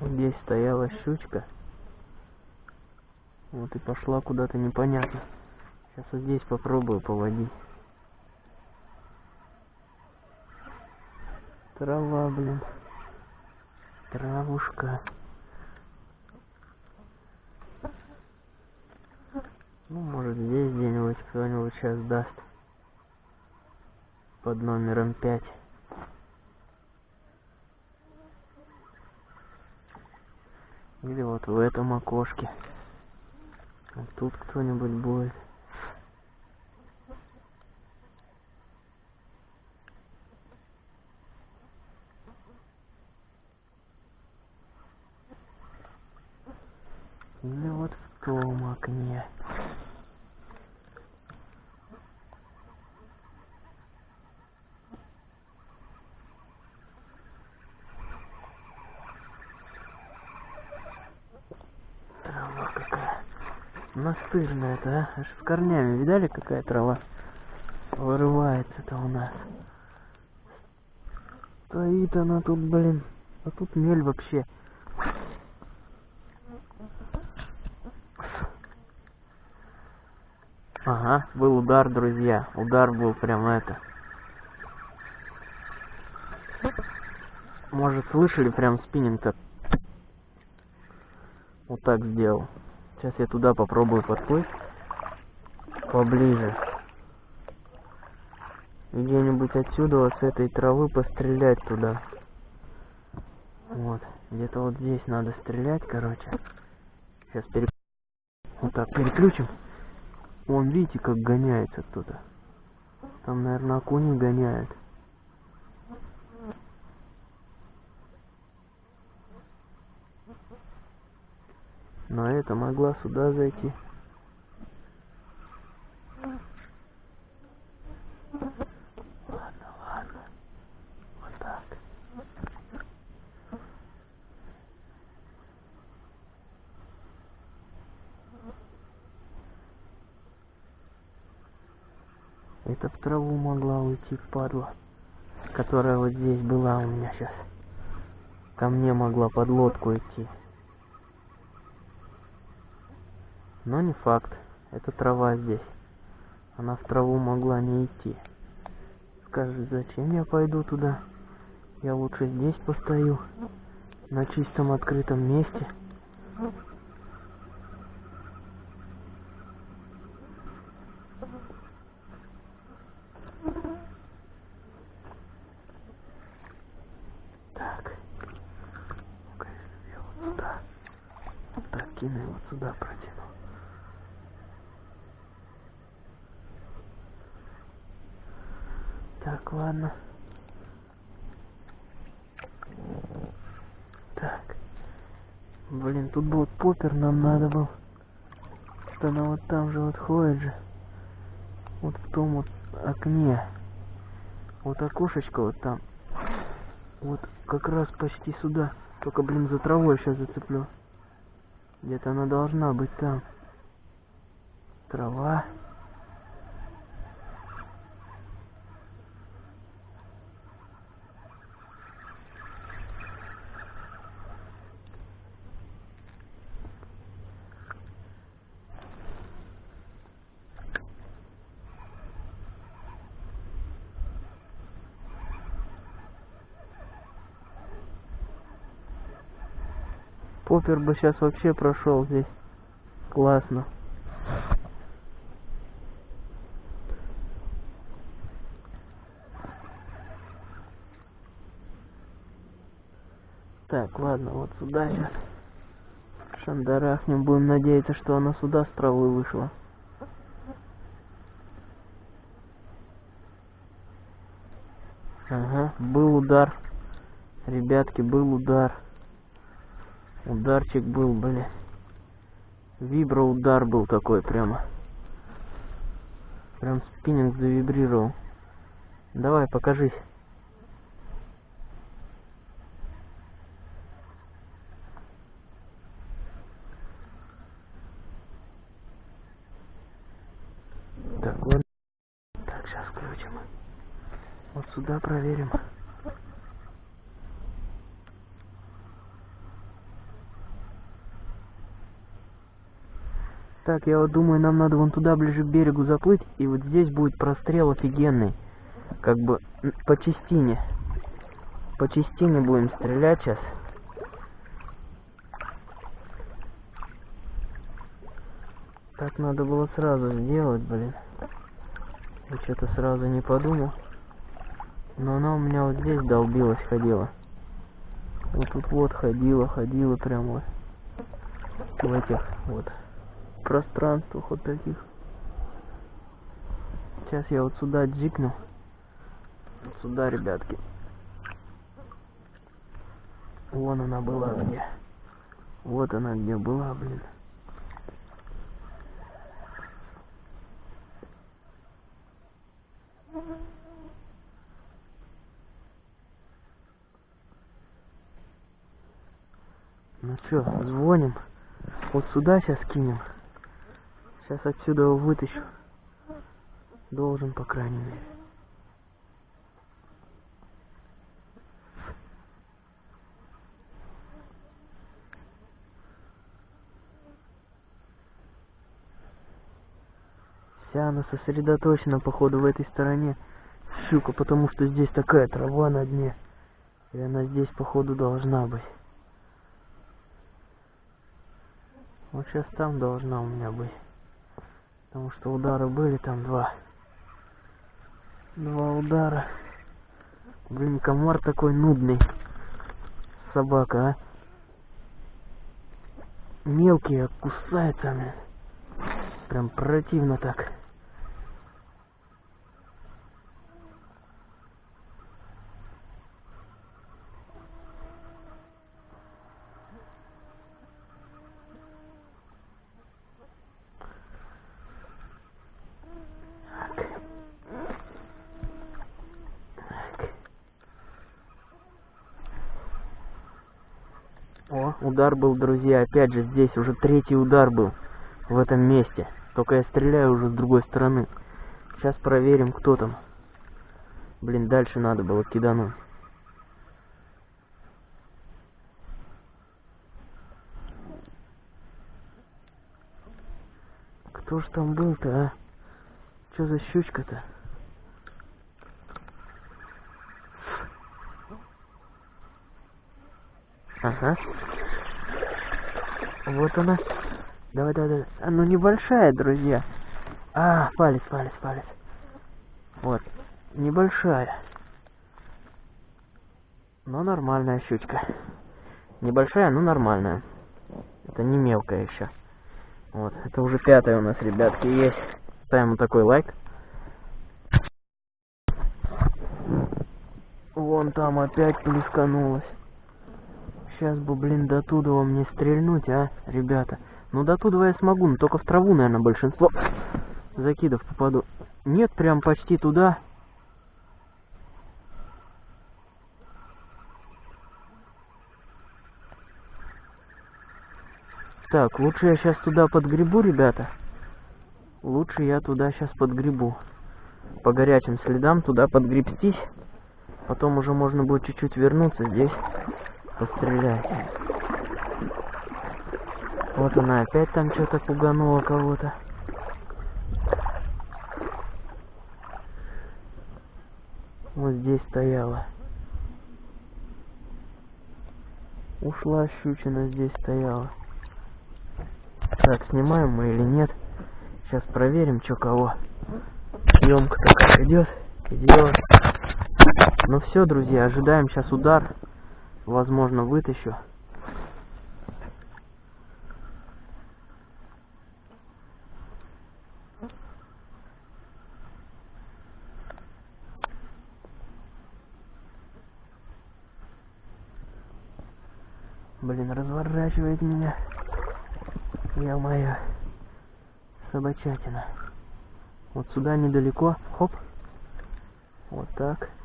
Здесь стояла щучка. Вот и пошла куда-то непонятно. Сейчас вот здесь попробую поводить. Трава, блин. Травушка. Ну, может здесь где-нибудь кто-нибудь сейчас даст. Под номером пять. Или вот в этом окошке. Вот тут кто-нибудь будет. Или вот в том окне. Трава какая. Настырная-то, а? Аж с корнями. Видали, какая трава? Вырывается-то у нас. Стоит она тут, блин. А тут мель вообще. Ага, был удар, друзья. Удар был прям это. Может, слышали прям спиннинг-то? Вот так сделал. Сейчас я туда попробую подплыть. Поближе. Где-нибудь отсюда, вот с этой травы пострелять туда. Вот. Где-то вот здесь надо стрелять, короче. Сейчас пере... Вот так, переключим. Вон, видите, как гоняется кто-то. Там, наверное, окуни гоняют. Но это могла сюда зайти. Ладно, ладно. Вот так. Это в траву могла уйти, падла. Которая вот здесь была у меня сейчас. Ко мне могла под лодку идти. Но не факт. Это трава здесь. Она в траву могла не идти. Скажет, зачем я пойду туда? Я лучше здесь постою. На чистом открытом месте. Так. Ну-ка, я вот сюда. Вот так кину и вот сюда протяну. Так, ладно. Так. Блин, тут был попер нам надо был. Что она вот там же вот ходит же. Вот в том вот окне. Вот окошечко вот там. Вот как раз почти сюда. Только, блин, за травой сейчас зацеплю. Где-то она должна быть там. Трава. Попер бы сейчас вообще прошел здесь. Классно. Так, ладно, вот сюда сейчас. Шандарахнем. Будем надеяться, что она сюда с травы вышла. Ага, был удар. Ребятки, был удар. Ударчик был, бля. Вибро удар был такой прямо. Прям спиннинг завибрировал. Давай, покажись. Так, ладно. Так, сейчас включим. Вот сюда проверим. Так, я вот думаю, нам надо вон туда ближе к берегу заплыть, и вот здесь будет прострел офигенный. Как бы по частине. По частине будем стрелять сейчас. Так надо было сразу сделать, блин. Я что-то сразу не подумал. Но она у меня вот здесь долбилась, ходила. Вот тут вот ходила, ходила прям вот. В этих вот пространствах вот таких. Сейчас я вот сюда джикну. Вот сюда, ребятки. Вон она была где. Вот она где была, блин. Ну чё, звоним. Вот сюда сейчас кинем. Сейчас отсюда его вытащу. Должен, по крайней мере. Вся она сосредоточена, походу, в этой стороне. Щука, потому что здесь такая трава на дне. И она здесь, походу, должна быть. Вот сейчас там должна у меня быть. Потому что удары были там два. Два удара. Блин, комар такой нудный. Собака, а. Мелкий, а кусается. Прям противно так. О, удар был, друзья, опять же здесь уже третий удар был в этом месте. Только я стреляю уже с другой стороны. Сейчас проверим, кто там. Блин, дальше надо было кидануть. Кто ж там был-то, а? Что за щучка-то? Ага. Вот она. Давай, давай, давай. А, ну небольшая, друзья. А, палец, палец, палец. Вот. Небольшая. Но нормальная щучка. Небольшая, но нормальная. Это не мелкая еще. Вот. Это уже пятая у нас, ребятки, есть. Ставим вот такой лайк. Вон там опять плесканулась. Сейчас бы, блин, до туда мне стрельнуть, а, ребята. Ну, до туда я смогу, но только в траву, наверное, большинство закидов попаду. Нет, прям почти туда. Так, лучше я сейчас туда подгребу, ребята. Лучше я туда сейчас подгребу. По горячим следам туда подгребстись. Потом уже можно будет чуть-чуть вернуться здесь пострелять. Вот она опять там что-то пуганула кого-то. Вот здесь стояла. Ушла щучина, здесь стояла. Так, снимаем мы или нет? Сейчас проверим, что кого. Съемка-то как идет. Идет. Ну все, друзья, ожидаем сейчас удар. Возможно, вытащу. Блин, разворачивает меня. Я моя собачатина. Вот сюда недалеко. Хоп. Вот так.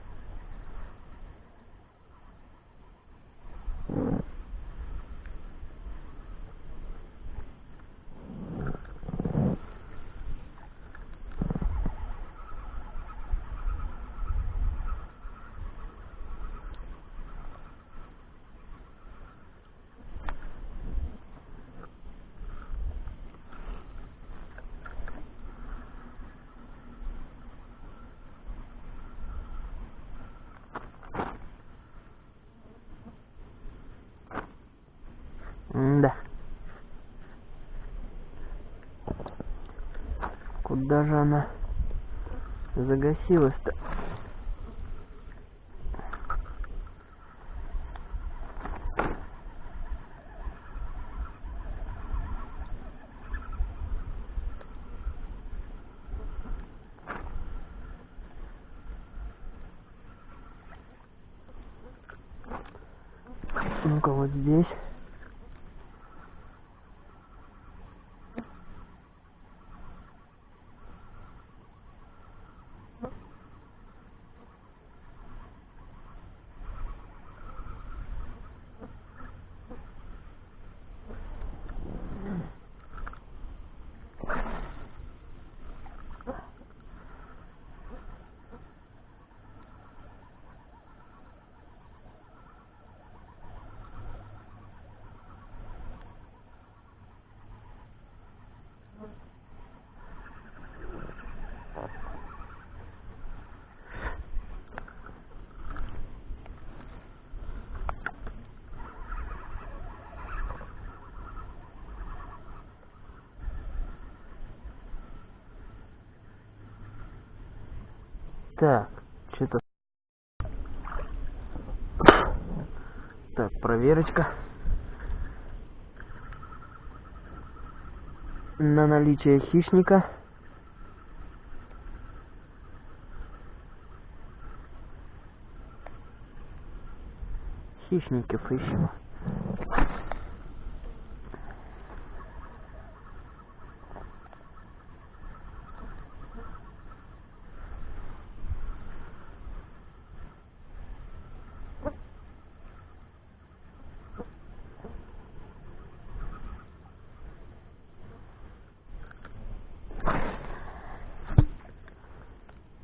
Mm-hmm. Что-то даже она загасилась-то. Ну-ка вот здесь. Так, что-то... Так, проверочка. На наличие хищника. Хищников ищем.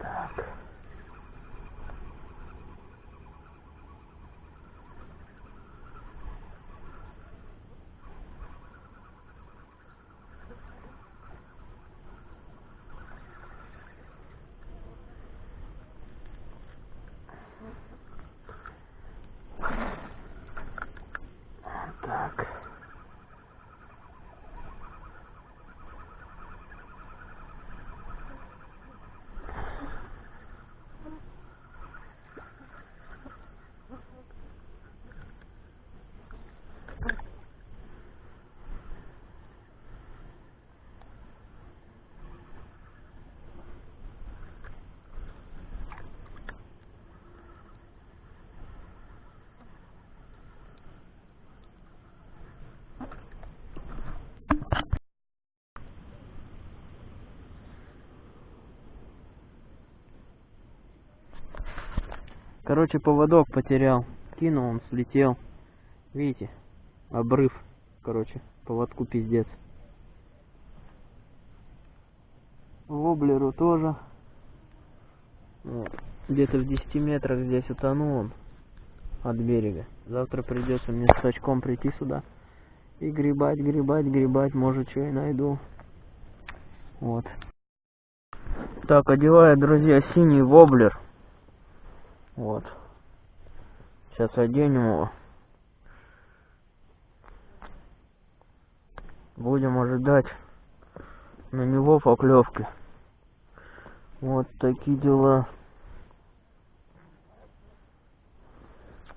Так. Так. Короче, поводок потерял. Кинул, он слетел. Видите? Обрыв. Короче, поводку пиздец. Воблеру тоже. Вот. Где-то в 10 метрах здесь утонул он от берега. Завтра придется мне с сачком прийти сюда и гребать, гребать, гребать. Может, что и найду. Вот. Так, одеваю, друзья, синий воблер. Вот. Сейчас оденем его. Будем ожидать на него поклевки. Вот такие дела.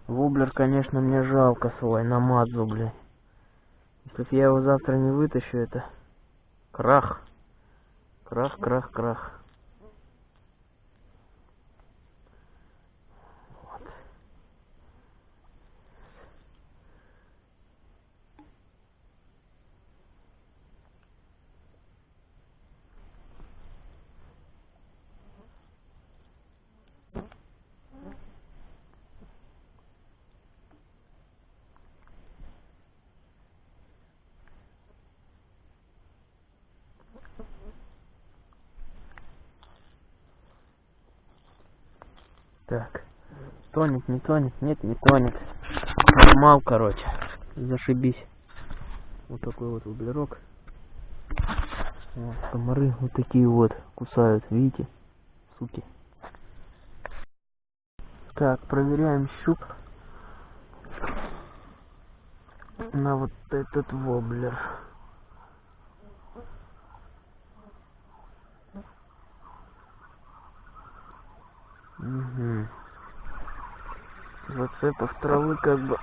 Воблер, конечно, мне жалко свой, намазу, блядь. Если б я его завтра не вытащу, это крах. Крах, крах, крах. Вот. Так. Тонет, не тонет, нет, не тонет. Поймал, короче. Зашибись. Вот такой вот углерок. Вот, комары вот такие вот кусают, видите? Суки. Так, проверяем щуп на вот этот воблер. Цепов травы как бы...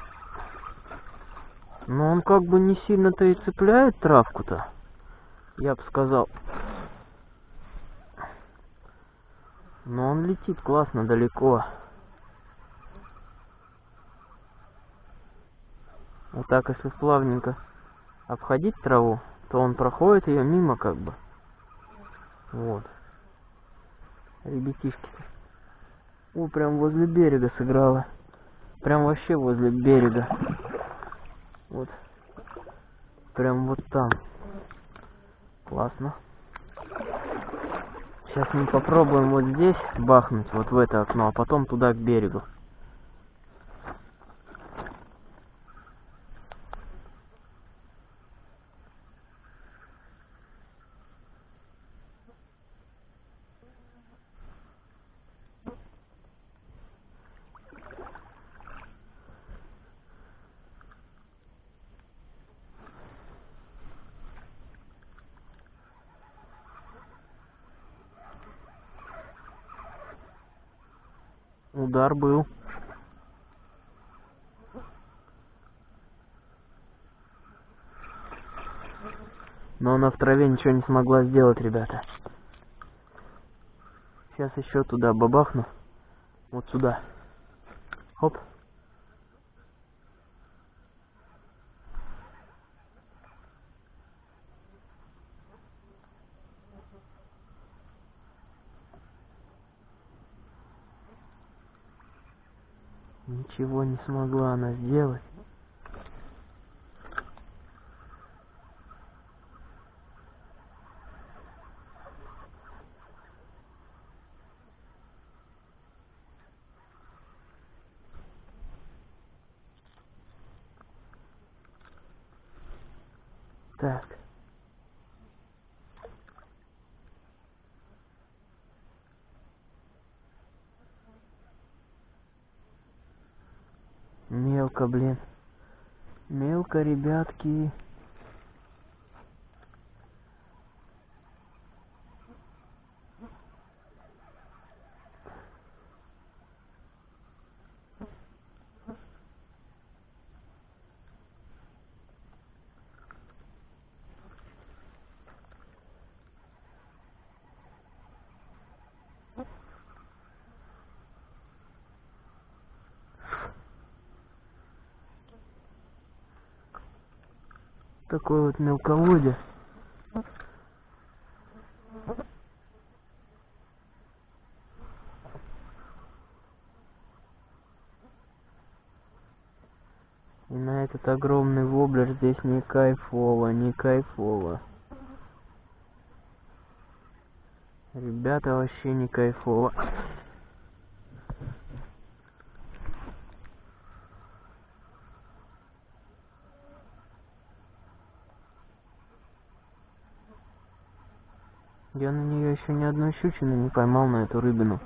Но он как бы не сильно-то и цепляет травку-то. Я бы сказал. Но он летит классно далеко. Вот так, если плавненько обходить траву, то он проходит ее мимо как бы. Вот. Ребятишки-то. О, прям возле берега сыграла. Прям вообще возле берега. Вот. Прям вот там. Классно. Сейчас мы попробуем вот здесь бахнуть, вот в это окно, а потом туда к берегу. Удар был. Но она в траве ничего не смогла сделать, ребята. Сейчас еще туда бабахну. Вот сюда. Хоп. Ничего не смогла она сделать. Так. Мелко, блин. Мелко, ребятки. такой вот мелководье. И на этот огромный воблер здесь не кайфово, не кайфово. Ребята, вообще не кайфово. Я на нее щучины не поймал на эту рыбину.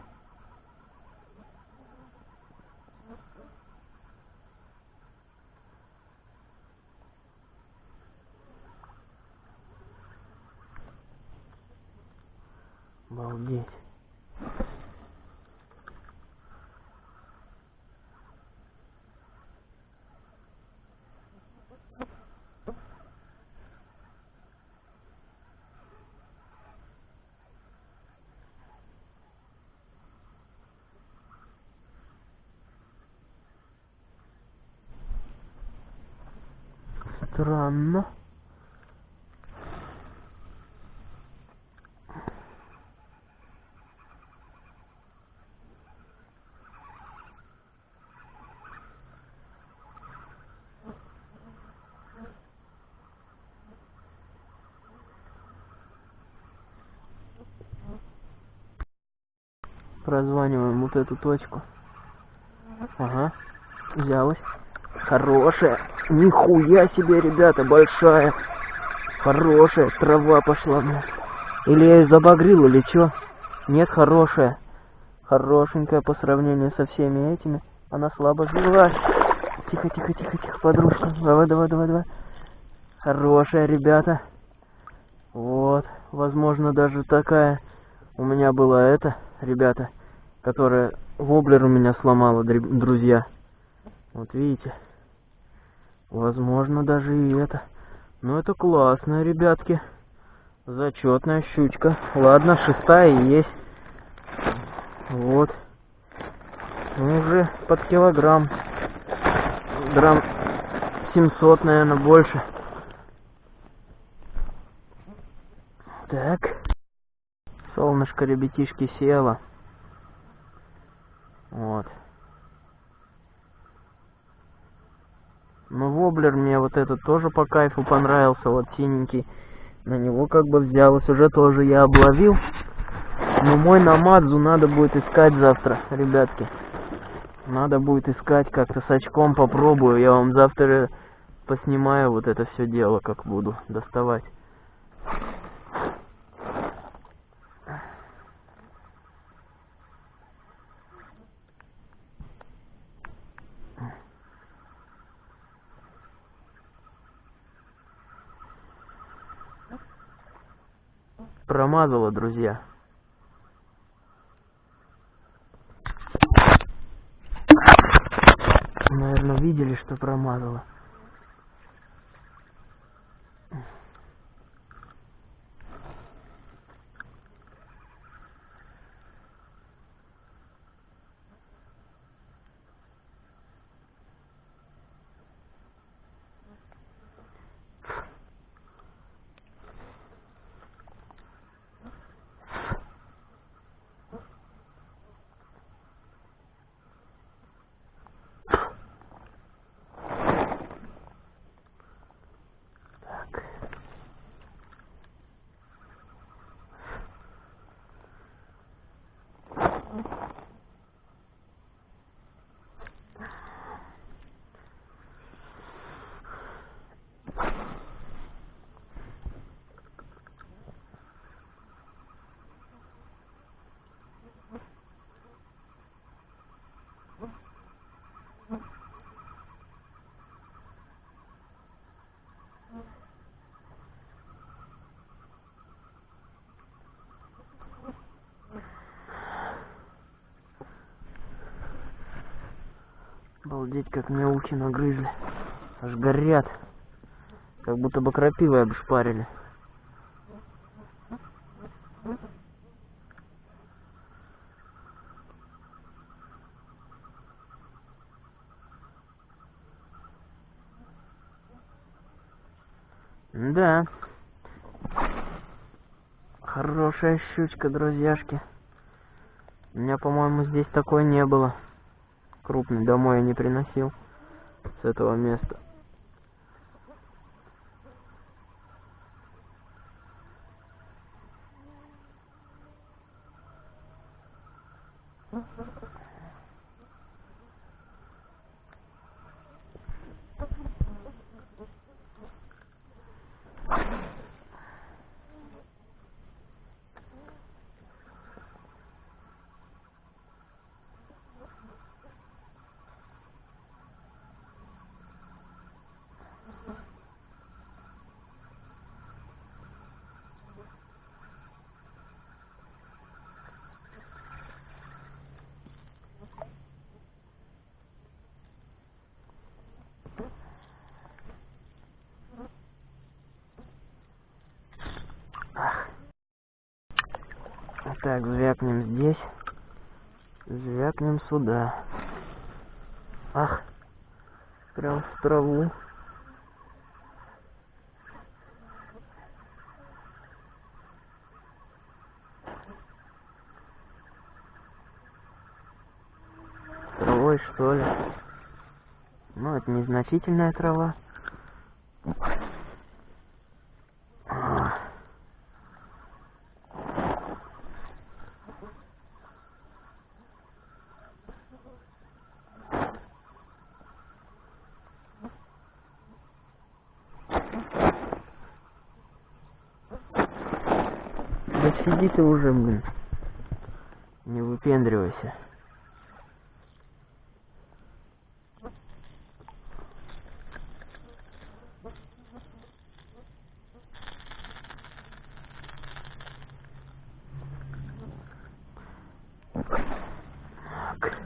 Прозваниваем вот эту точку. Ага, взялась. Хорошая. Нихуя себе, ребята, большая. Хорошая. Трава пошла, блядь. Или я ее забагрил, или что? Нет, хорошая. Хорошенькая по сравнению со всеми этими. Она слабо сбилась. Тихо, тихо, тихо, тихо, подружка. Давай, давай, давай, давай. Хорошая, ребята. Вот. Возможно, даже такая у меня была эта, ребята, которая воблер у меня сломала, друзья. Вот видите? Возможно, даже и это. Ну, это классно, ребятки. Зачетная щучка. Ладно, шестая есть. Вот. Ну, уже под килограмм. Грамм 700, наверное, больше. Так. Солнышко, ребятишки, село. Вот. Ну, воблер мне вот этот тоже по кайфу понравился, вот синенький. На него как бы взялось, уже тоже я обловил. Но мой намадзу надо будет искать завтра, ребятки. Надо будет искать как-то с очком попробую. Я вам завтра поснимаю вот это все дело, как буду доставать. Промазала, друзья. Наверное, видели, что промазала. Так. Обалдеть, как мне ухи нагрызли. Аж горят. Как будто бы крапивой обшпарили. Да. Хорошая щучка, друзьяшки. У меня, по-моему, здесь такой не было. Крупный домой я не приносил с этого места. Так, звякнем здесь. Звякнем сюда. Ах, прям в траву. Травой, что ли? Ну, это незначительная трава. А. Да сиди ты уже, блин. Не выпендривайся. Так.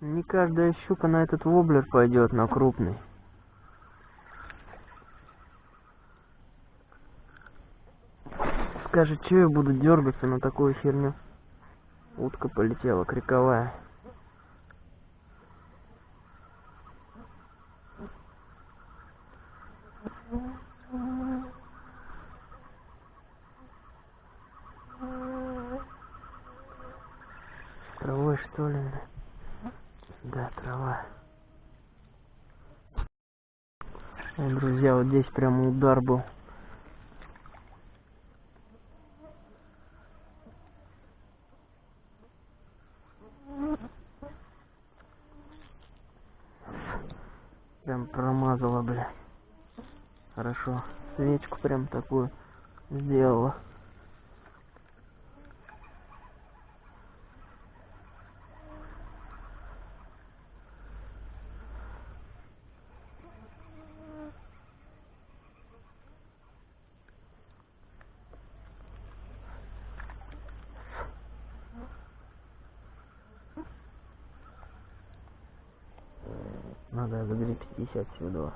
Не каждая щука на этот воблер пойдет, на крупный. Скажет, что я буду дергаться на такую херню. Утка полетела, криковая. Травой что ли? Да, трава. Ой, друзья, вот здесь прямо удар был. Прям промазала, бля. Хорошо. Свечку прям такую сделала. 小青豆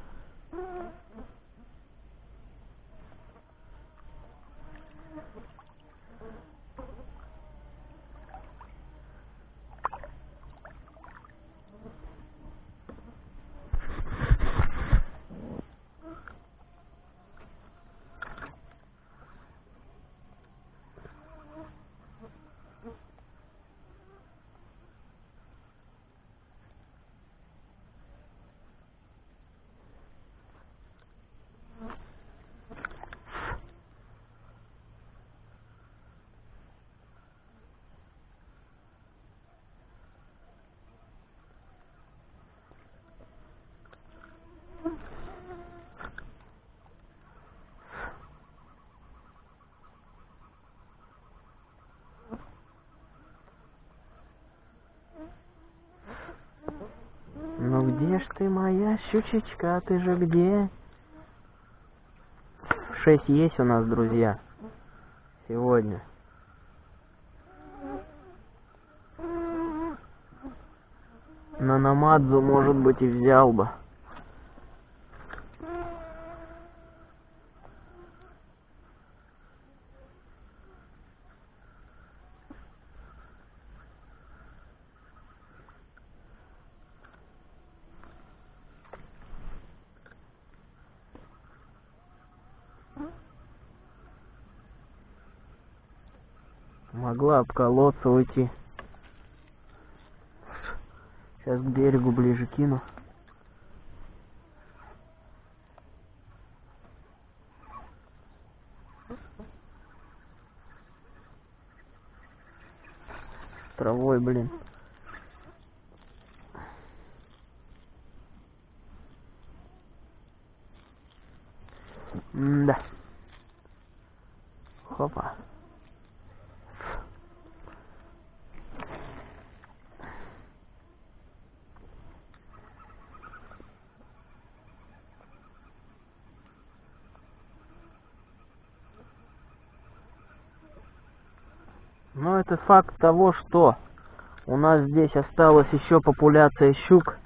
Ж ты, моя щучечка, ты же где? Шесть есть у нас, друзья. Сегодня. На намадзу, может быть, и взял бы. Обколоться уйти. Сейчас к берегу ближе кину. Травой, блин. Да. Хопа. Но это факт того, что у нас здесь осталась еще популяция щук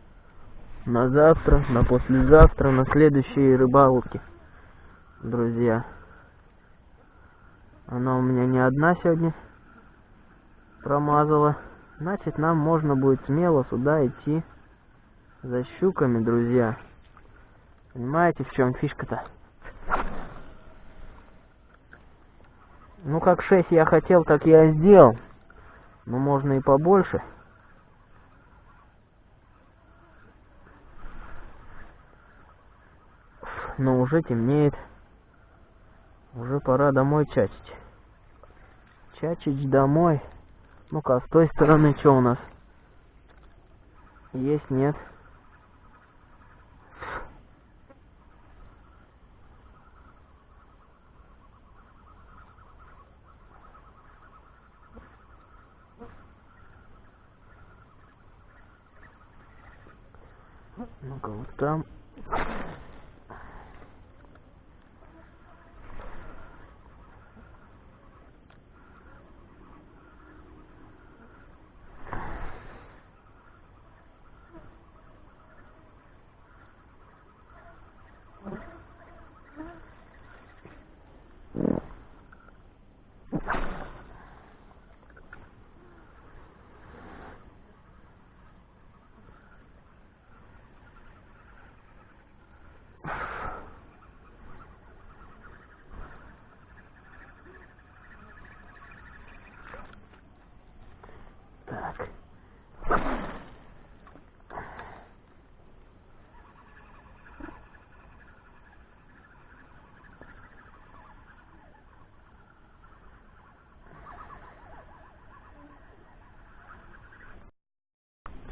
на завтра, на послезавтра, на следующие рыбалки, друзья. Она у меня не одна сегодня промазала. Значит, нам можно будет смело сюда идти за щуками, друзья. Понимаете, в чем фишка-то? Ну, как 6 я хотел, так я сделал. Но можно и побольше. Но уже темнеет. Уже пора домой чачить. Чачить домой. Ну-ка, а с той стороны что у нас? Есть, нет? Ну-ка, вот там.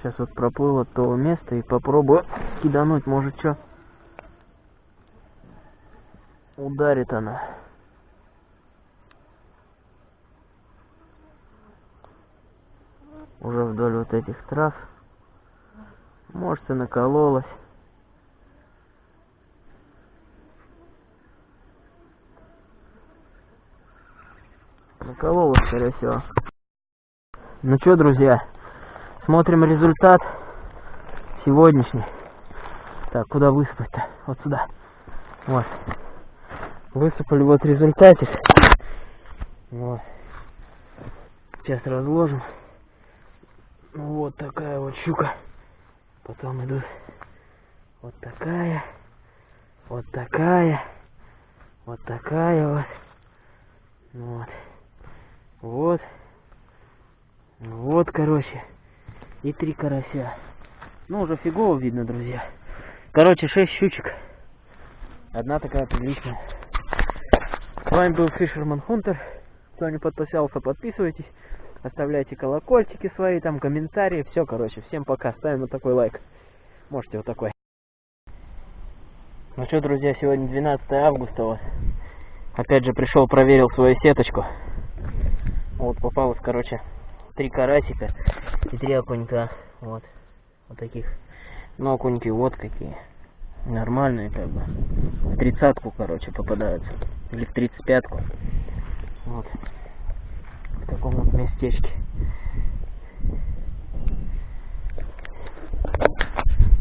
Сейчас вот проплыл от того места и попробую кидануть, может что. Ударит она. Уже вдоль вот этих трав. Может и накололась. Накололась, скорее всего. Ну что, друзья, смотрим результат сегодняшний. Так, куда высыпать-то? Вот сюда. Вот. Высыпали вот результатик. Вот. Сейчас разложим. Вот такая вот щука. Потом идут вот такая, вот такая, вот такая вот. Вот. Вот. Вот, короче. И три карася. Ну, уже фигово видно, друзья. Короче, шесть щучек. Одна такая приличная. С вами был Fisherman Hunter. Кто не подписался, подписывайтесь. Оставляйте колокольчики свои, там комментарии. Все, короче, всем пока. Ставим вот такой лайк. Можете вот такой. Ну что, друзья, сегодня 12 августа. Вот. Опять же пришел, проверил свою сеточку. Вот попалось, короче, три карасика и три окунька. Вот. Вот таких. Ну, окуньки вот какие. Нормальные, как бы. В тридцатку, короче, попадаются. Или в тридцать пятку. Вот. В таком вот местечке.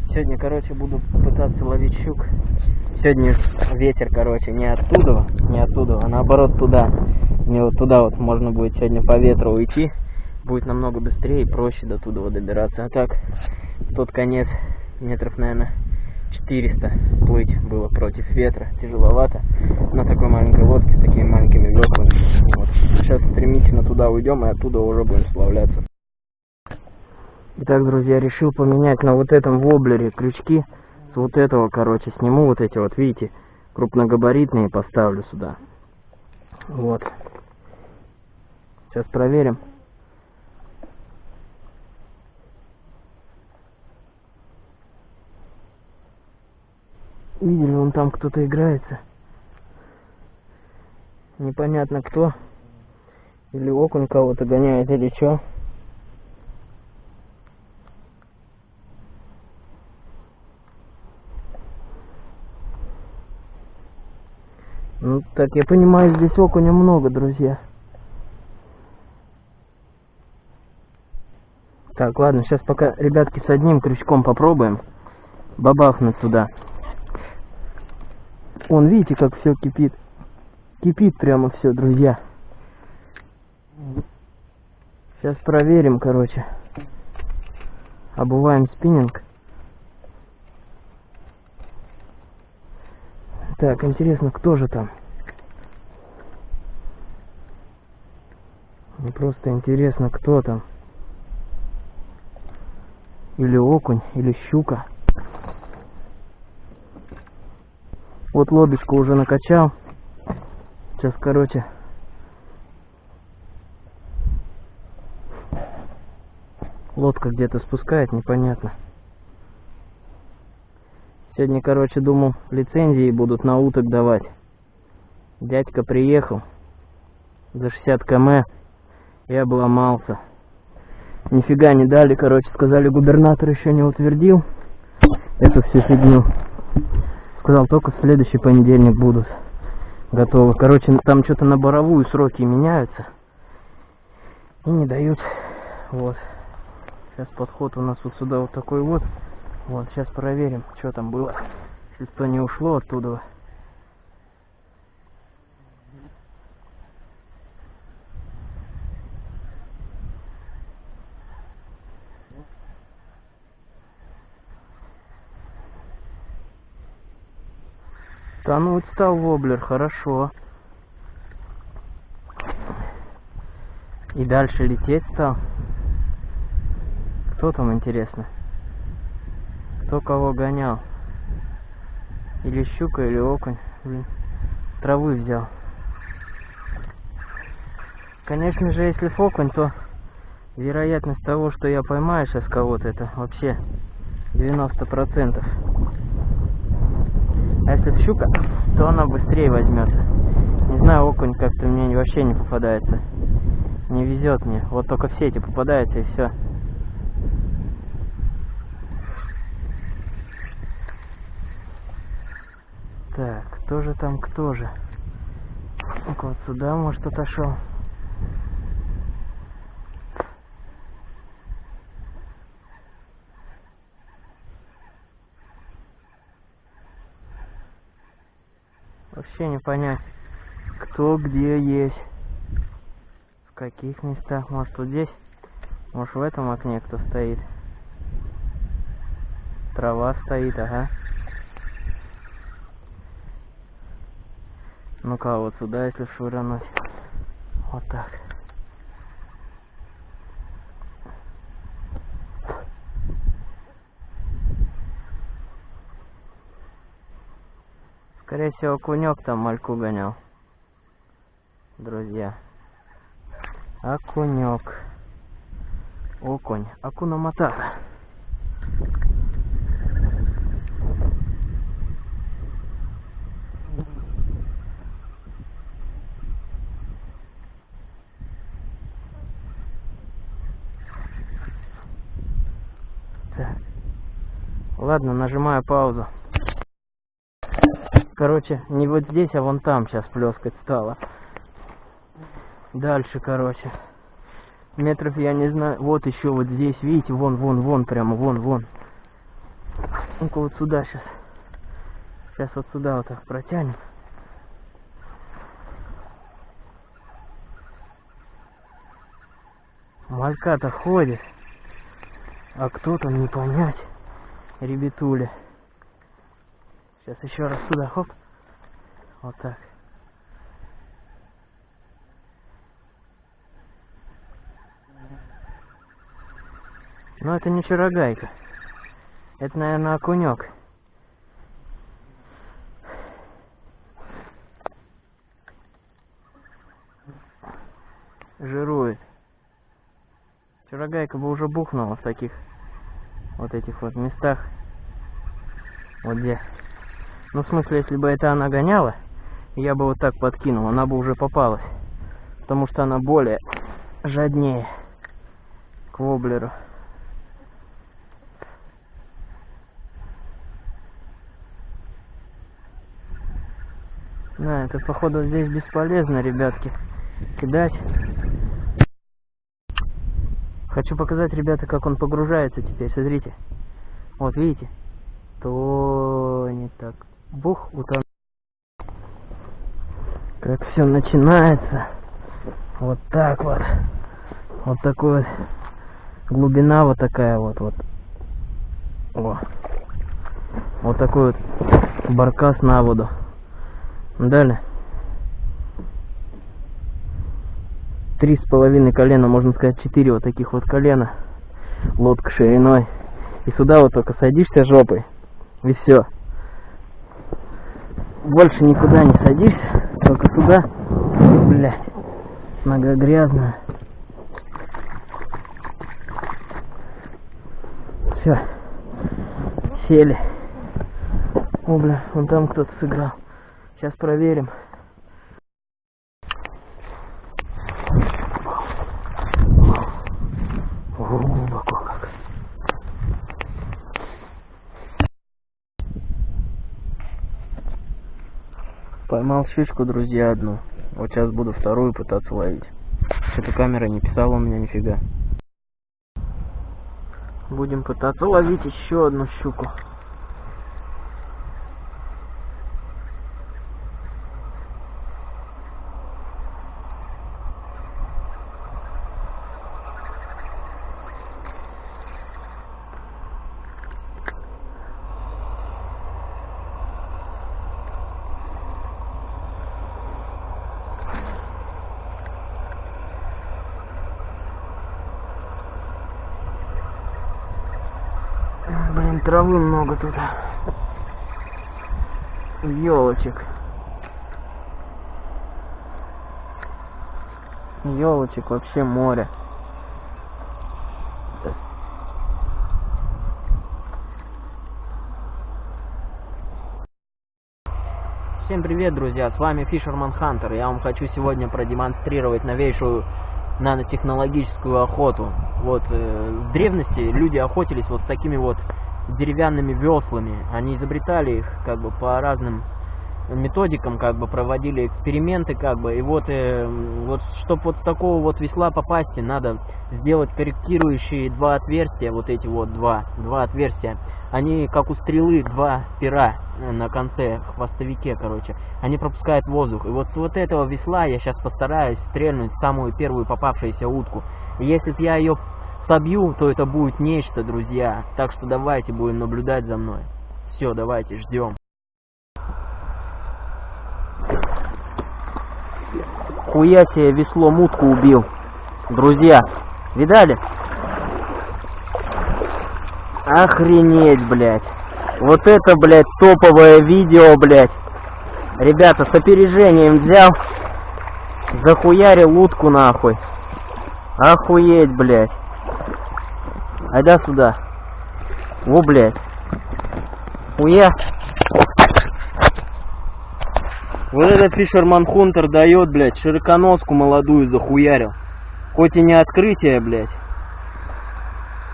Сегодня, короче, буду пытаться ловить щук. Сегодня ветер, короче, не оттуда, не оттуда, а наоборот туда. Мне вот туда вот можно будет сегодня по ветру уйти. Будет намного быстрее и проще до туда добираться. А так, тот конец метров, наверное, 400 плыть было против ветра. Тяжеловато на такой маленькой лодке с такими маленькими веслами. Вот. Сейчас стремительно туда уйдем и оттуда уже будем сплавляться. Итак, друзья, решил поменять на вот этом воблере крючки. С вот этого, короче, сниму вот эти вот, видите, крупногабаритные поставлю сюда. Вот. Сейчас проверим. Видели, вон там кто-то играется. Непонятно кто. Или окунь кого-то гоняет, или что. Ну, так, я понимаю, здесь окуня много, друзья. Так, ладно, сейчас пока, ребятки, с одним крючком попробуем бабахнуть туда. Вон, видите, как все кипит. Кипит прямо все, друзья. Сейчас проверим, короче. Обуваем спиннинг. Так, интересно, кто же там? Мне просто интересно, кто там. Или окунь, или щука. Вот лодочку уже накачал. Сейчас, короче, лодка где-то спускает, непонятно. Сегодня, короче, думал, лицензии будут на уток давать. Дядька приехал за 60 км и обломался. Нифига не дали, короче, сказали, губернатор еще не утвердил эту всю фигню. Сказал, только в следующий понедельник будут готовы. Короче, там что-то на боровую сроки меняются. И не дают. Вот. Сейчас подход у нас вот сюда вот такой вот. Вот, сейчас проверим, что там было. Если что не ушло оттуда. Тонуть стал воблер, хорошо. И дальше лететь стал. Кто там, интересно? Кто кого гонял? Или щука, или окунь. Блин, травы взял. Конечно же, если окунь, то Вероятность того, что я поймаю сейчас кого-то, это вообще 90%. А если щука, то она быстрее возьмется. Не знаю, окунь как-то мне вообще не попадается. Не везет мне. Вот только в сети попадается и все. Так, кто же там, кто же? Ну-ка вот сюда, может, отошел. Вообще не понять, кто где есть. В каких местах. Может, вот здесь? Может, в этом окне кто стоит? Трава стоит, ага. Ну-ка, вот сюда, если швырнуть. Вот так. Скорее всего, кунек там мальку гонял. Друзья. Окунек. Окунь. Акуна Матата. Ладно, нажимаю паузу. Короче, не вот здесь, а вон там сейчас плескать стало. Дальше, короче. Метров я не знаю. Вот еще вот здесь, видите, вон, вон, вон, прямо, вон, вон. Ну-ка вот сюда сейчас. Сейчас вот сюда вот так протянем. Малька-то ходит. А кто там не понять. Ребятуля. Сейчас еще раз сюда, хоп. Вот так. Но это не чарогайка. Это, наверное, окунек. Жирует. Чарогайка бы уже бухнула в таких вот этих вот местах. Вот где. Ну, в смысле, если бы это она гоняла, я бы вот так подкинул, она бы уже попалась. Потому что она более жаднее к воблеру. Да, это походу здесь бесполезно, ребятки, кидать. Хочу показать, ребята, как он погружается теперь, смотрите. Вот, видите? Тонет так. Бух, утонул. Как все начинается. Вот так вот. Вот такой вот. Глубина вот такая вот. вот. О. Вот такой вот баркас на воду. Далее. Три с половиной колена, можно сказать, четыре вот таких вот колена. Лодка шириной. И сюда вот только садишься жопой. И все. Больше никуда не садишься. Только сюда. Блять. Нога грязная. Все. Сели. О, бля, вон там кто-то сыграл. Сейчас проверим. Поймал щучку, друзья, одну. Вот сейчас буду вторую пытаться ловить. Что-то камера не писала у меня нифига. Будем пытаться ловить еще одну щуку. травы много тут. Елочек. Елочек вообще море. Всем привет, друзья! С вами Фишерман Хантер. Я вам хочу сегодня продемонстрировать новейшую нанотехнологическую охоту. Вот э, в древности люди охотились вот с такими вот деревянными веслами. Они изобретали их как бы по разным методикам как бы проводили эксперименты как бы. И вот э, вот чтобы вот с такого вот весла попасть надо сделать корректирующие два отверстия вот эти вот два два отверстия. Они как у стрелы два пера э, на конце хвостовике короче. Они пропускают воздух. И вот с вот этого весла я сейчас постараюсь стрельнуть самую первую попавшуюся утку. Если б я ее собью то это будет нечто друзья так что давайте будем наблюдать за мной все давайте ждем Хуя себе весло мутку убил. Друзья, видали? Охренеть, блядь. Вот это, блядь, топовое видео, блядь. Ребята, с опережением взял. Захуярил утку нахуй. Охуеть, блядь. Айда сюда. Во, блядь. Хуя. Вот этот Фишерман Хунтер дает, блядь, широконоску молодую захуярил. Хоть и не открытие, блядь.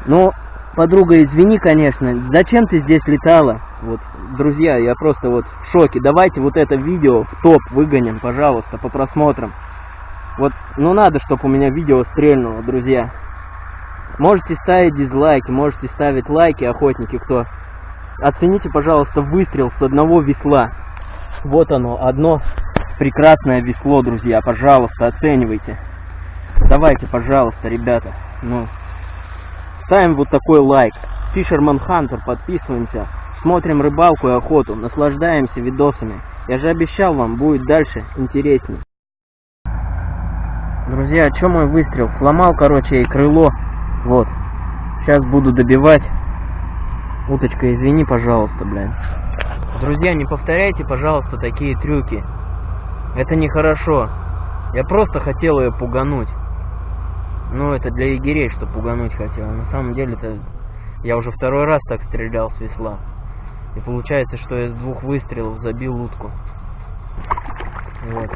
Но, подруга, извини, конечно, зачем ты здесь летала? Вот, друзья, я просто вот в шоке. Давайте вот это видео в топ выгоним, пожалуйста, по просмотрам. Вот, ну надо, чтобы у меня видео стрельнуло, друзья. Можете ставить дизлайки, можете ставить лайки, охотники, кто. Оцените, пожалуйста, выстрел с одного весла. Вот оно, одно прекрасное весло, друзья. Пожалуйста, оценивайте. Давайте, пожалуйста, ребята. Ну, ставим вот такой лайк. Фишерман Хантер, подписываемся. Смотрим рыбалку и охоту. Наслаждаемся видосами. Я же обещал вам, будет дальше интересней. Друзья, а что мой выстрел? Сломал, короче, и крыло. Вот. Сейчас буду добивать. Уточка, извини, пожалуйста, блядь. Друзья, не повторяйте, пожалуйста, такие трюки. Это нехорошо. Я просто хотел ее пугануть. Ну, это для егерей, что пугануть хотел. На самом деле, это я уже второй раз так стрелял с весла. И получается, что я с двух выстрелов забил утку. Вот.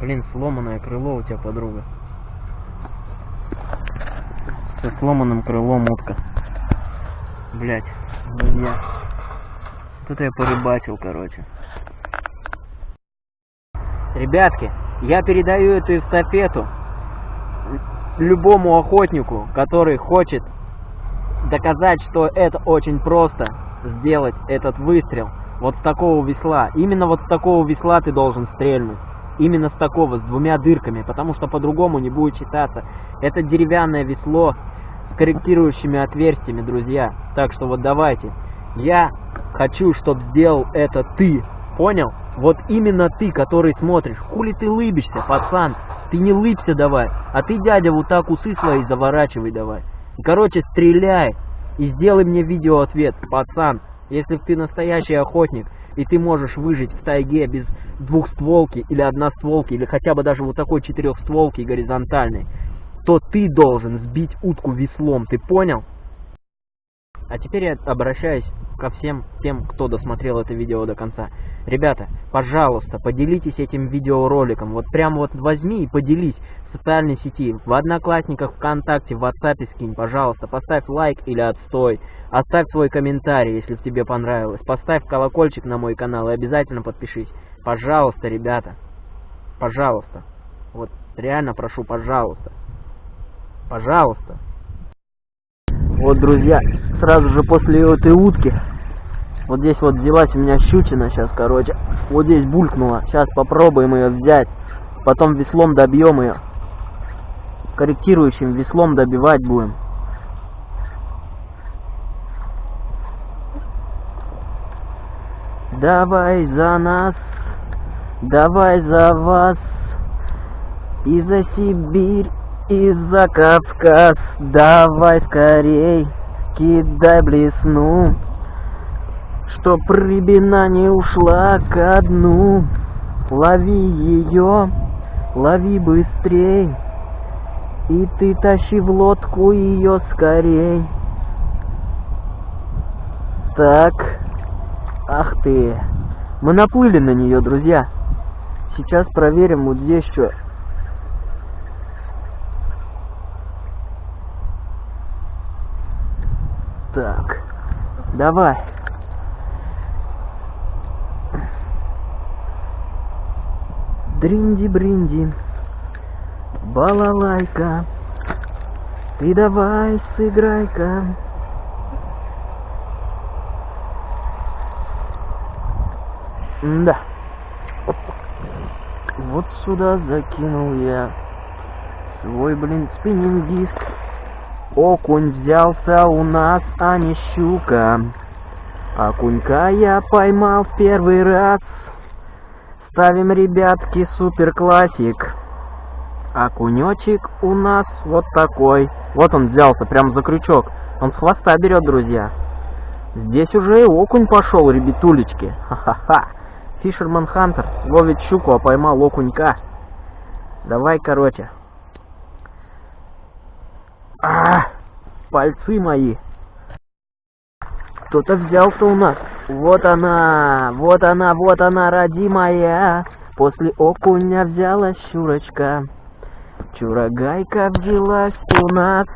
Блин, сломанное крыло у тебя, подруга. Со сломанным крылом утка. Блять, друзья. Тут я порыбачил, короче. Ребятки, я передаю эту эстафету любому охотнику, который хочет доказать, что это очень просто сделать этот выстрел вот с такого весла. Именно вот с такого весла ты должен стрельнуть именно с такого, с двумя дырками, потому что по-другому не будет считаться. Это деревянное весло с корректирующими отверстиями, друзья. Так что вот давайте. Я хочу, чтобы сделал это ты. Понял? Вот именно ты, который смотришь. Хули ты лыбишься, пацан? Ты не лыбся давай. А ты, дядя, вот так усы свои заворачивай давай. Короче, стреляй. И сделай мне видеоответ, пацан. Если ты настоящий охотник, и ты можешь выжить в тайге без двухстволки или одностволки, или хотя бы даже вот такой четырехстволки горизонтальной, то ты должен сбить утку веслом, ты понял? А теперь я обращаюсь ко всем тем, кто досмотрел это видео до конца. Ребята, пожалуйста, поделитесь этим видеороликом. Вот прям вот возьми и поделись в социальной сети, в Одноклассниках, ВКонтакте, в WhatsApp скинь, пожалуйста. Поставь лайк или отстой. Оставь свой комментарий, если тебе понравилось. Поставь колокольчик на мой канал и обязательно подпишись. Пожалуйста, ребята. Пожалуйста. Вот реально прошу, пожалуйста. Пожалуйста. Вот, друзья, сразу же после этой утки, вот здесь вот взялась у меня щучина сейчас, короче. Вот здесь булькнула. Сейчас попробуем ее взять. Потом веслом добьем ее. Корректирующим веслом добивать будем. Давай за нас, давай за вас, и за Сибирь, и за Кавказ, давай скорей, кидай блесну, чтоб рыбина не ушла ко дну. Лови ее, лови быстрей, И ты тащи в лодку ее скорей. Так. Ах ты. Мы наплыли на нее, друзья. Сейчас проверим вот здесь что. Так. Давай. Дринди-бринди. Балалайка. Ты давай сыграй-ка. Да. Вот сюда закинул я свой, блин, спиннинг-диск. Окунь взялся у нас, а не щука. Окунька я поймал в первый раз. Ставим, ребятки, супер классик. Окунечек у нас вот такой. Вот он взялся, прям за крючок. Он с хвоста берет, друзья. Здесь уже и окунь пошел, ребятулечки. Ха-ха-ха. Фишерман Хантер ловит щуку, а поймал окунька. Давай, короче. А, пальцы мои. Кто-то взялся у нас. Вот она, вот она, вот она, родимая. После окуня взяла щурочка. Чурагайка взялась у нас.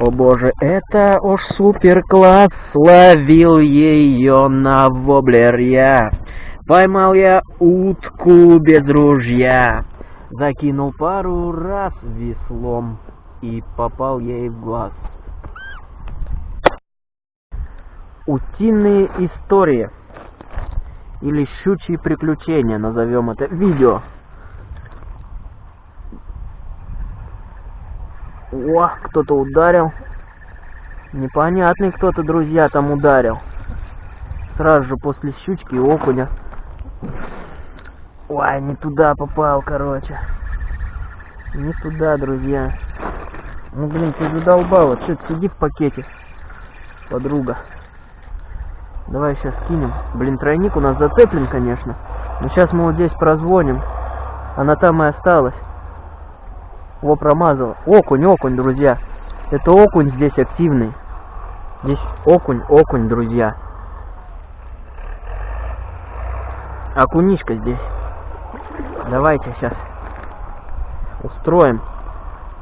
О боже, это уж супер класс, ловил ее на воблер я. Поймал я утку без ружья. Закинул пару раз веслом и попал ей в глаз. Утиные истории или щучьи приключения, назовем это видео. О, кто-то ударил. Непонятный кто-то, друзья, там ударил. Сразу же после щучки и окуня. Ой, не туда попал, короче. Не туда, друзья. Ну, блин, ты задолбала. Че, сиди в пакете, подруга. Давай сейчас кинем. Блин, тройник у нас зацеплен, конечно. Но сейчас мы вот здесь прозвоним. Она там и осталась. Во, промазал. Окунь, окунь, друзья. Это окунь здесь активный. Здесь окунь, окунь, друзья. Окунишка здесь. Давайте сейчас устроим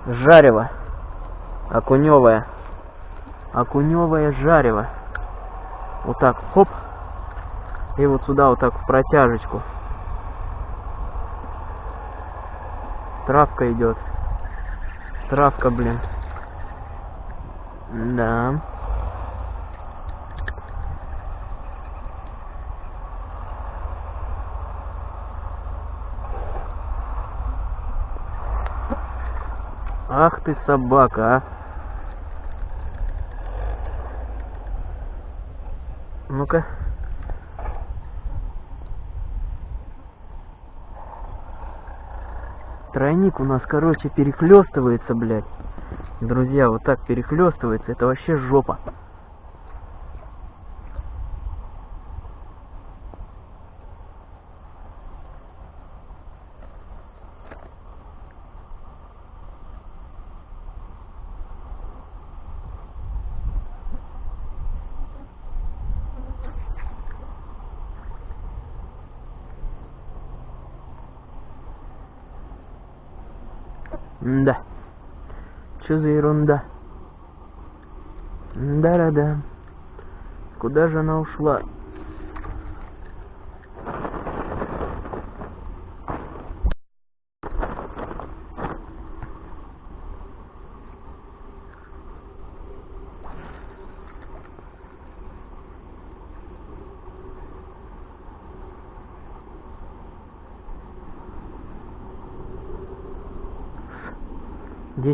жарево. Окуневое. Окуневое жарево. Вот так, хоп. И вот сюда вот так в протяжечку. Травка идет. Травка, блин. Да. Ах ты собака, а. Ну-ка. Тройник у нас, короче, перехлестывается, блядь. Друзья, вот так перехлестывается, это вообще жопа. Да. Что за ерунда? Да-да-да. Куда же она ушла?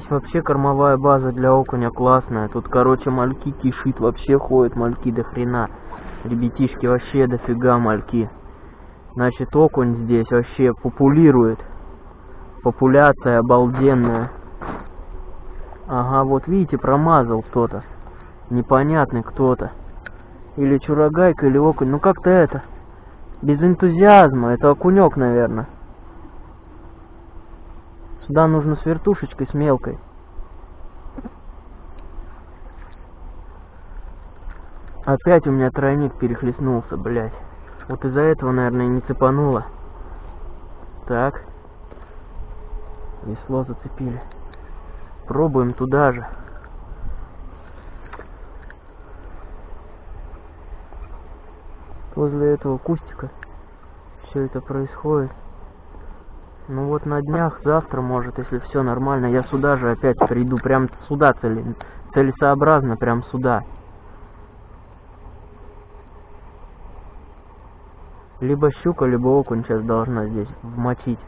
Здесь вообще кормовая база для окуня классная. Тут, короче, мальки кишит, вообще ходят мальки до хрена. Ребятишки, вообще дофига мальки. Значит, окунь здесь вообще популирует. Популяция обалденная. Ага, вот видите, промазал кто-то. Непонятный кто-то. Или чурагайка, или окунь. Ну как-то это. Без энтузиазма. Это окунек, наверное. Сюда нужно с вертушечкой, с мелкой. Опять у меня тройник перехлестнулся, блядь. Вот из-за этого, наверное, не цепануло. Так. Весло зацепили. Пробуем туда же. Возле этого кустика все это происходит. Ну вот на днях, завтра, может, если все нормально, я сюда же опять приду, прям сюда цели, целесообразно, прям сюда. Либо щука, либо окунь сейчас должна здесь вмочить.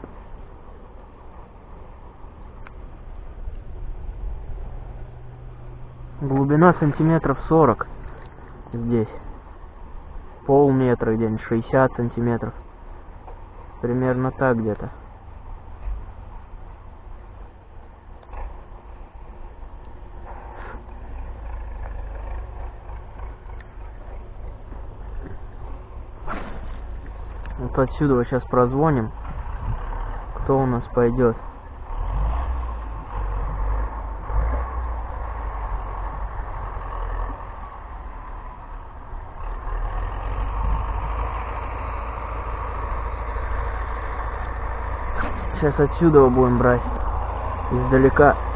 Глубина сантиметров 40 здесь. Полметра где-нибудь, 60 сантиметров. Примерно так где-то. Отсюда вот сейчас прозвоним. Кто у нас пойдет? Сейчас отсюда будем брать. Издалека.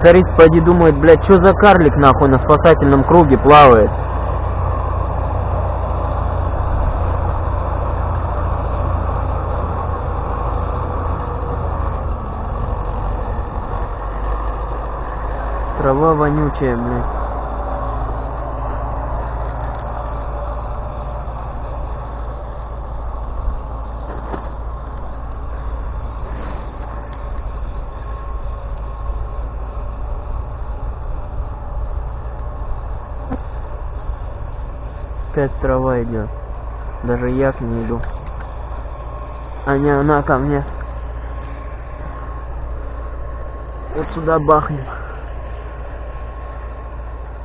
Тракторист пойди думает, блядь, что за карлик нахуй на спасательном круге плавает? Трава вонючая, блядь. Опять трава идет. Даже я к ней иду. А не она ко мне. Вот сюда бахнем.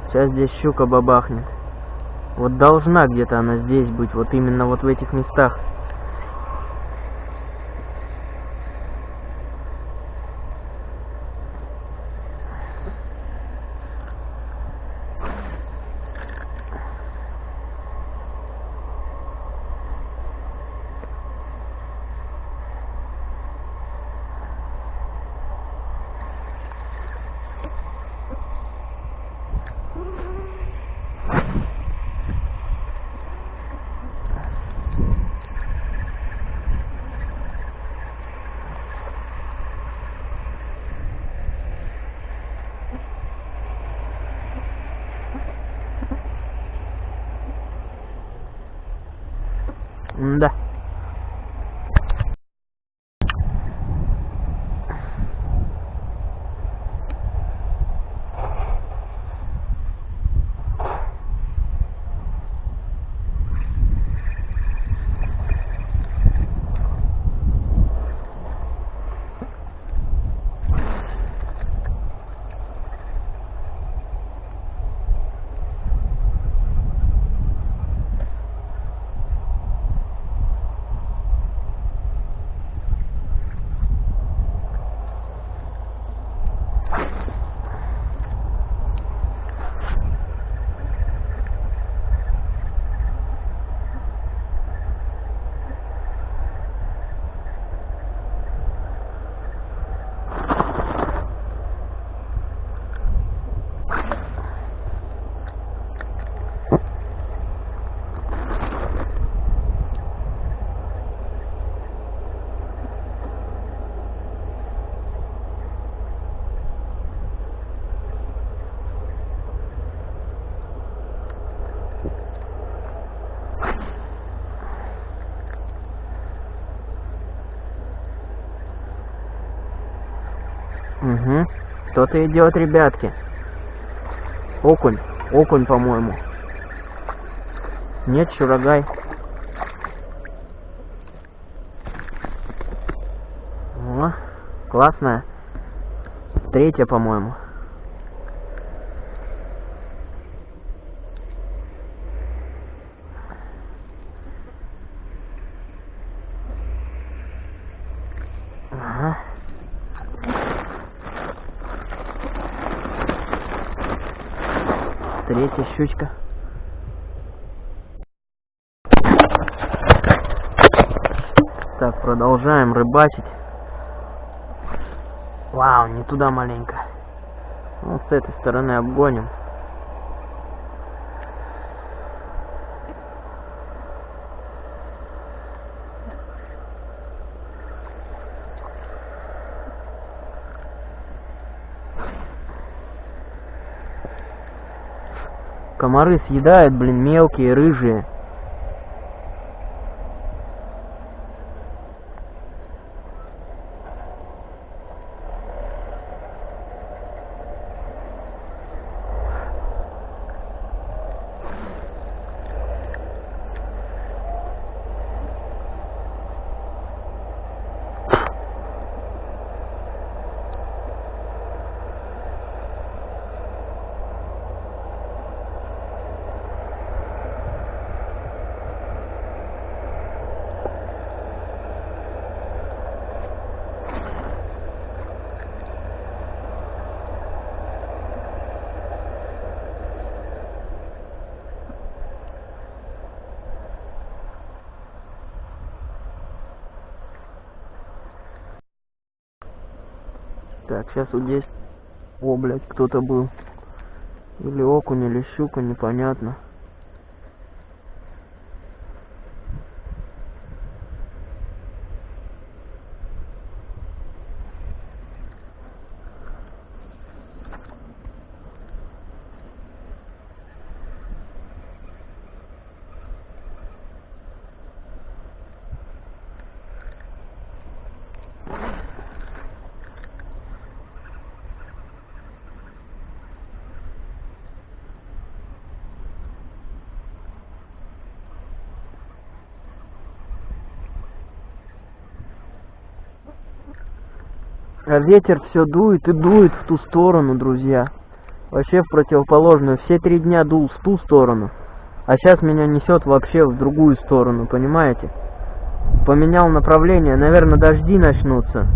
Сейчас здесь щука бабахнет. Вот должна где-то она здесь быть, вот именно вот в этих местах. Угу. Кто-то идет, ребятки. Окунь. Окунь, по-моему. Нет, чурагай. О, классная. Третья, по-моему. Ага. Третья щучка. Так, продолжаем рыбачить. Вау, не туда маленько. Вот с этой стороны обгоним. Комары съедают, блин, мелкие, рыжие. Так, сейчас вот здесь... О, блядь, кто-то был. Или окунь, или щука, непонятно. А ветер все дует и дует в ту сторону, друзья. Вообще в противоположную. Все три дня дул в ту сторону. А сейчас меня несет вообще в другую сторону, понимаете? Поменял направление. Наверное, дожди начнутся.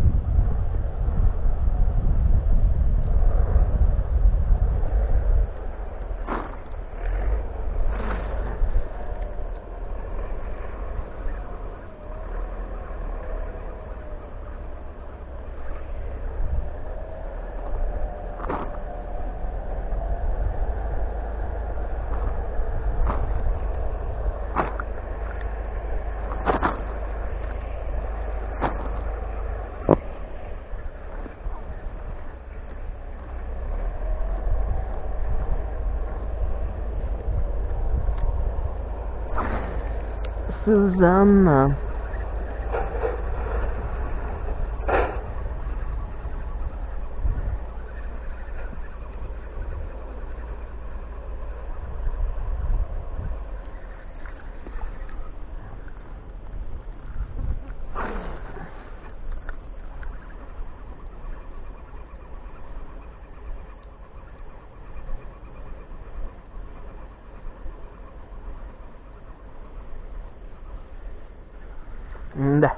Да.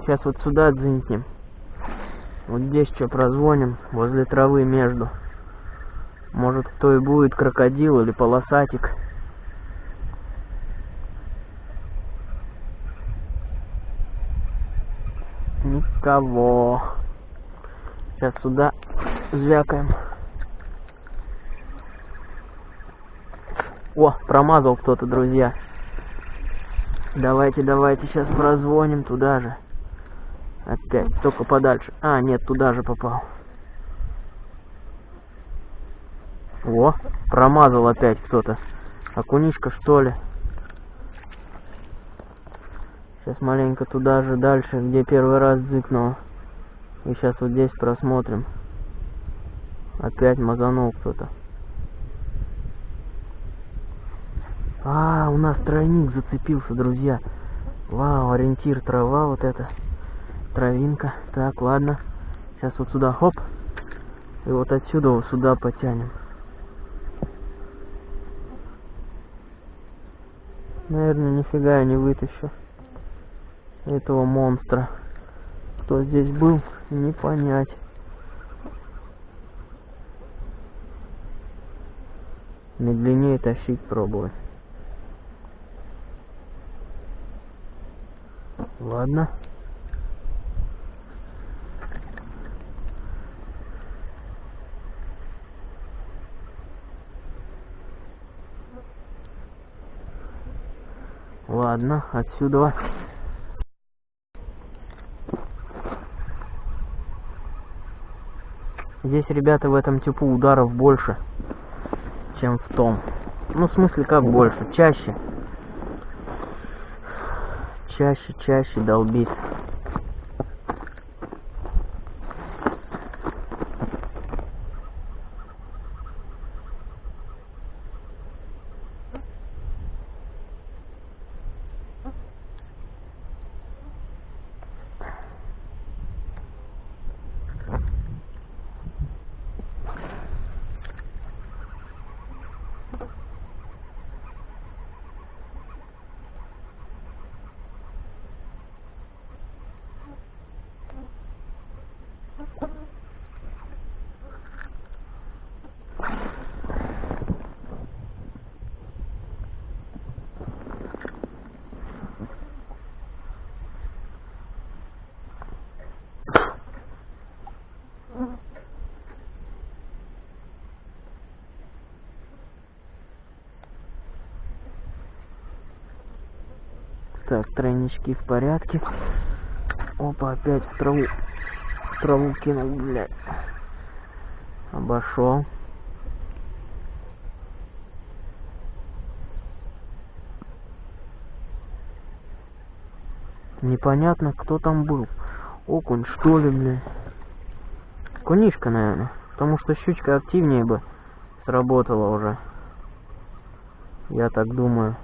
Сейчас вот сюда дзынькнем. Вот здесь что прозвоним, возле травы между. Может кто и будет, крокодил или полосатик. Никого. Сейчас сюда звякаем. О, промазал кто-то, друзья. Давайте, давайте, сейчас прозвоним туда же. Опять, только подальше. А, нет, туда же попал. О, промазал опять кто-то. Окунишка, что ли? Сейчас маленько туда же, дальше, где первый раз зыкнул. И сейчас вот здесь просмотрим. Опять мазанул кто-то. А, у нас тройник зацепился, друзья. Вау, ориентир трава вот это. Травинка. Так, ладно. Сейчас вот сюда, хоп. И вот отсюда вот сюда потянем. Наверное, нифига я не вытащу этого монстра. Кто здесь был, не понять. Медленнее тащить пробовать. Ладно. Ладно, отсюда. Здесь, ребята, в этом типу ударов больше, чем в том. Ну, в смысле, как больше? Чаще. Чаще, чаще долбит. Так, тройнички в порядке. Опа, опять в траву. В траву кинул, блядь. Обошел. Непонятно, кто там был. Окунь, что ли, блядь. Кунишка, наверное. Потому что щучка активнее бы сработала уже. Я так думаю.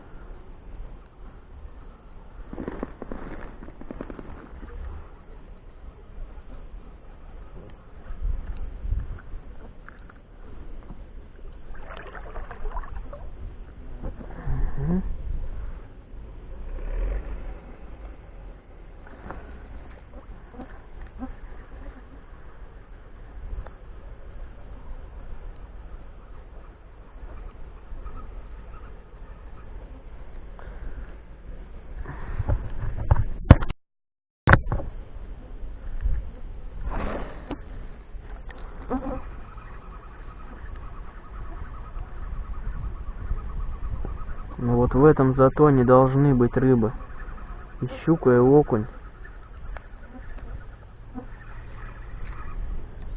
Ну вот в этом затоне должны быть рыбы. И щука, и окунь.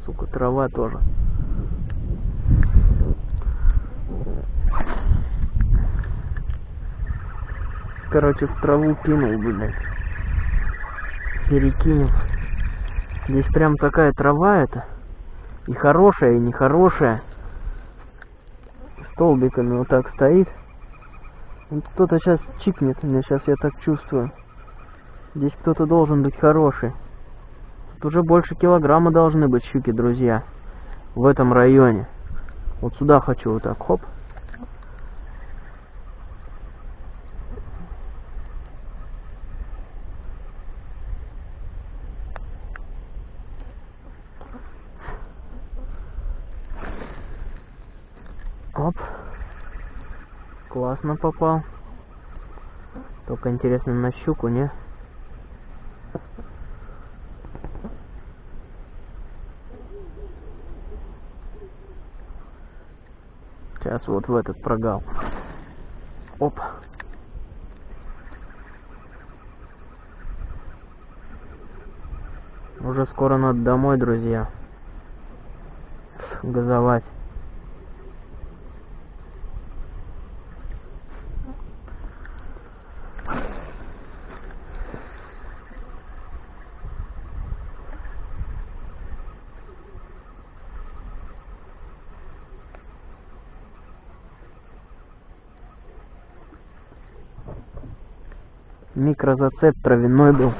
Сука, трава тоже. Короче, в траву кинул, блядь. Перекинем. Здесь прям такая трава это. И хорошая, и нехорошая. Столбиками вот так стоит. Кто-то сейчас чикнет меня, сейчас я так чувствую. Здесь кто-то должен быть хороший. Тут уже больше килограмма должны быть щуки, друзья. В этом районе. Вот сюда хочу вот так, хоп. Оп. Классно попал. Только интересно на щуку, не? Сейчас вот в этот прогал. Оп. Уже скоро надо домой, друзья. Газовать. Микрозацеп травяной был.